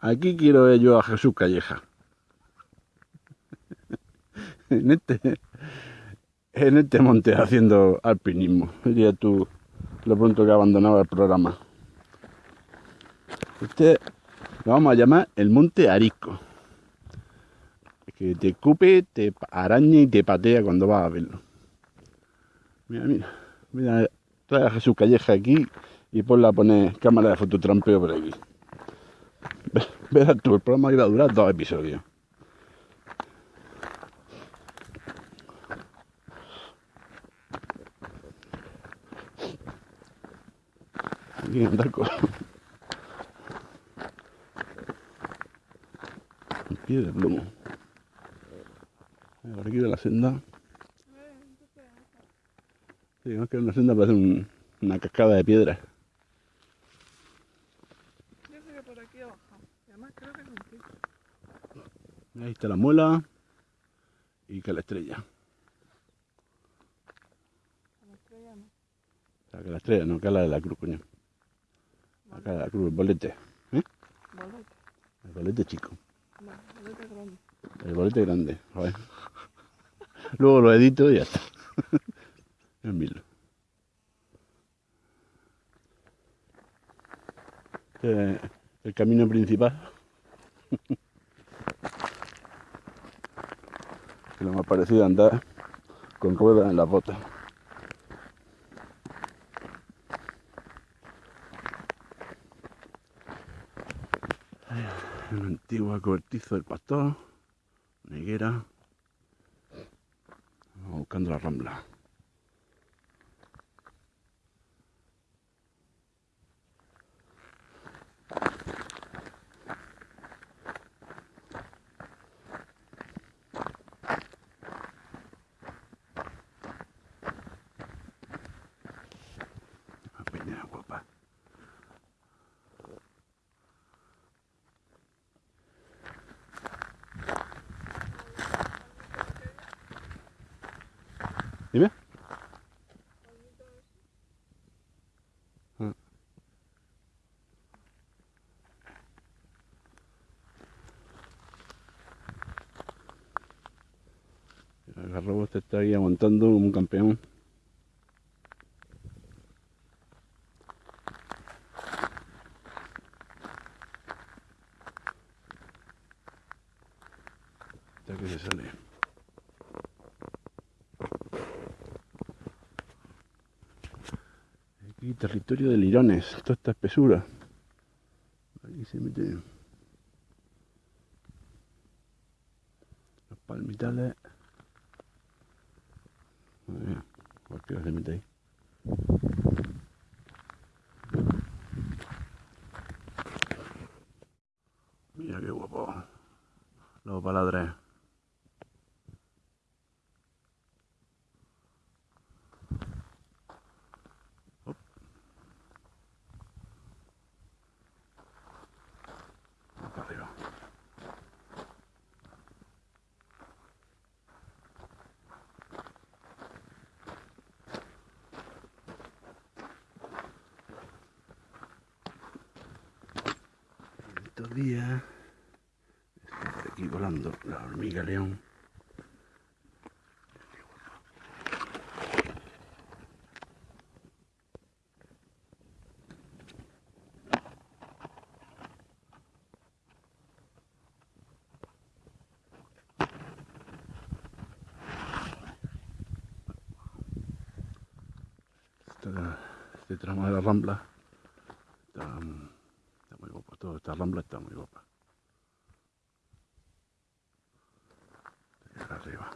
Aquí quiero ver yo a Jesús Calleja. en este en este monte haciendo alpinismo. Diría tú lo pronto que abandonaba el programa. Este lo vamos a llamar el monte Arisco. Que te cupe, te araña y te patea cuando vas a verlo. Mira, mira, mira, trae a Jesús Calleja aquí y ponla a poner cámara de fototrampeo por aquí. Verás tú, el programa iba a durar dos episodios. Aquí andar con... Pie de plomo. Por aquí de la senda. Sí, más que una senda parece un- una cascada de piedra. Yo sé que por aquí abajo. Y además creo que es un pico. Ahí está la muela y que la estrella. La estrella no. O sea, que la estrella, no, que la de la cruz, coño. Acá la cruz, el bolete. ¿eh? Bolete. El bolete chico. No, bolete grande. El bolete grande. Joder. Luego lo edito y ya está. Es mil. Este es el camino principal. Que lo más parecido a andar con ruedas en las botas. Una antigua cortizo del pastor. Vamos buscando la rambla. Garrobo este está ahí aguantando como un campeón. Hasta que se sale. Aquí territorio de lirones, toda esta espesura. Aquí se mete los palmitales. Mía, cualquiera se mete ahí. Mira qué guapo. Los baladres. Estos días está por aquí volando la hormiga león. Este tramo de la rambla está, mm, está muy guapo. Toda esta rambla está muy guapa. Acá arriba.